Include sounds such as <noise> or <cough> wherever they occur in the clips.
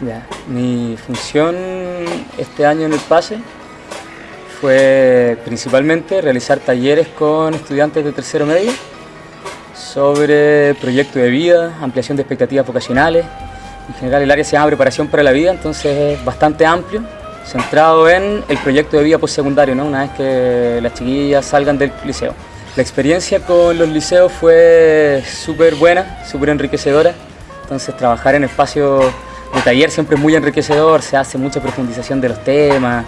Ya, mi función este año en el PASE fue principalmente realizar talleres con estudiantes de tercero medio sobre proyecto de vida, ampliación de expectativas vocacionales. En general el área se llama preparación para la vida, entonces es bastante amplio, centrado en el proyecto de vida postsecundario, ¿no? una vez que las chiquillas salgan del liceo. La experiencia con los liceos fue súper buena, súper enriquecedora, entonces trabajar en espacios de taller siempre es muy enriquecedor, se hace mucha profundización de los temas,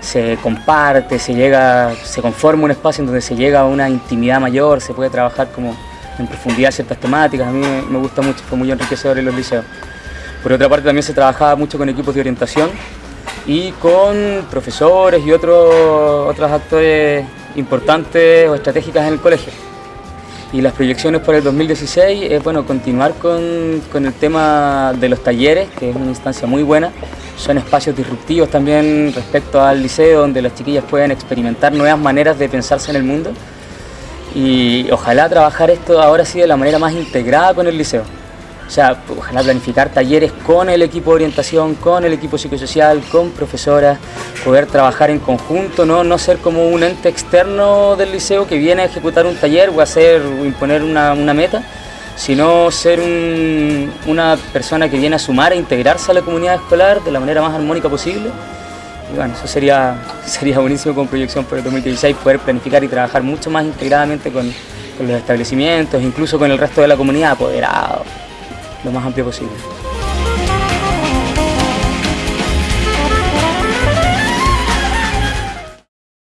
se comparte, se llega, se conforma un espacio en donde se llega a una intimidad mayor, se puede trabajar como en profundidad ciertas temáticas, a mí me gusta mucho, fue muy enriquecedor en los liceos. Por otra parte también se trabajaba mucho con equipos de orientación y con profesores y otros, otros actores importantes o estratégicas en el colegio. Y las proyecciones para el 2016 es bueno, continuar con, con, el tema de los talleres, que es una instancia muy buena. Son espacios disruptivos también respecto al liceo, donde las chiquillas pueden experimentar nuevas maneras de pensarse en el mundo. Y ojalá trabajar esto ahora sí de la manera más integrada con el liceo. O sea, ojalá planificar talleres con el equipo de orientación, con el equipo psicosocial, con profesoras, poder trabajar en conjunto, no, no ser como un ente externo del liceo que viene a ejecutar un taller o hacer o imponer una, una meta, sino ser un, una persona que viene a sumar e integrarse a la comunidad escolar de la manera más armónica posible. Y bueno, eso sería, <laughs> sería buenísimo con proyección para el 2016, poder planificar y trabajar mucho más integradamente con los establecimientos, incluso con el resto de la comunidad apoderado lo más amplio posible.